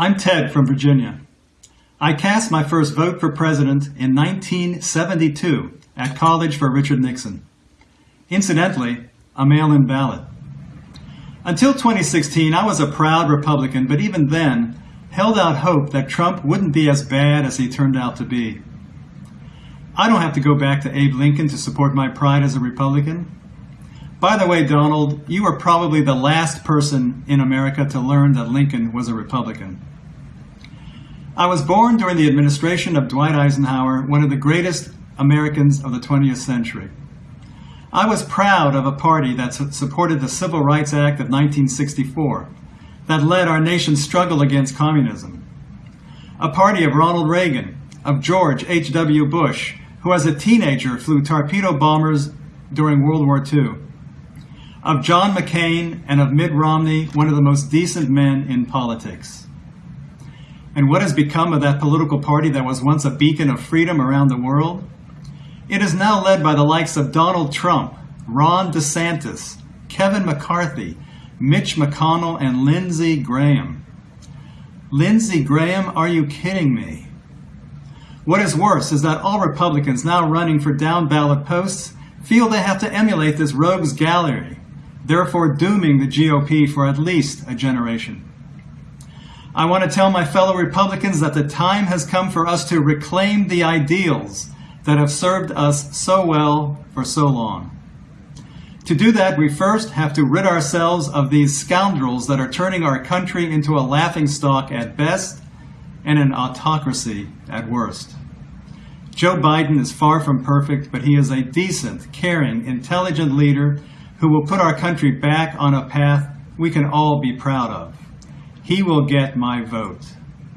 I'm Ted from Virginia. I cast my first vote for president in 1972 at college for Richard Nixon. Incidentally, a mail-in ballot. Until 2016, I was a proud Republican, but even then, held out hope that Trump wouldn't be as bad as he turned out to be. I don't have to go back to Abe Lincoln to support my pride as a Republican. By the way, Donald, you are probably the last person in America to learn that Lincoln was a Republican. I was born during the administration of Dwight Eisenhower, one of the greatest Americans of the 20th century. I was proud of a party that supported the Civil Rights Act of 1964 that led our nation's struggle against communism. A party of Ronald Reagan, of George H.W. Bush, who as a teenager flew torpedo bombers during World War II, of John McCain and of Mitt Romney, one of the most decent men in politics. And what has become of that political party that was once a beacon of freedom around the world? It is now led by the likes of Donald Trump, Ron DeSantis, Kevin McCarthy, Mitch McConnell, and Lindsey Graham. Lindsey Graham, are you kidding me? What is worse is that all Republicans now running for down ballot posts feel they have to emulate this rogues gallery, therefore dooming the GOP for at least a generation. I want to tell my fellow Republicans that the time has come for us to reclaim the ideals that have served us so well for so long. To do that, we first have to rid ourselves of these scoundrels that are turning our country into a laughingstock at best and an autocracy at worst. Joe Biden is far from perfect, but he is a decent, caring, intelligent leader who will put our country back on a path we can all be proud of. He will get my vote.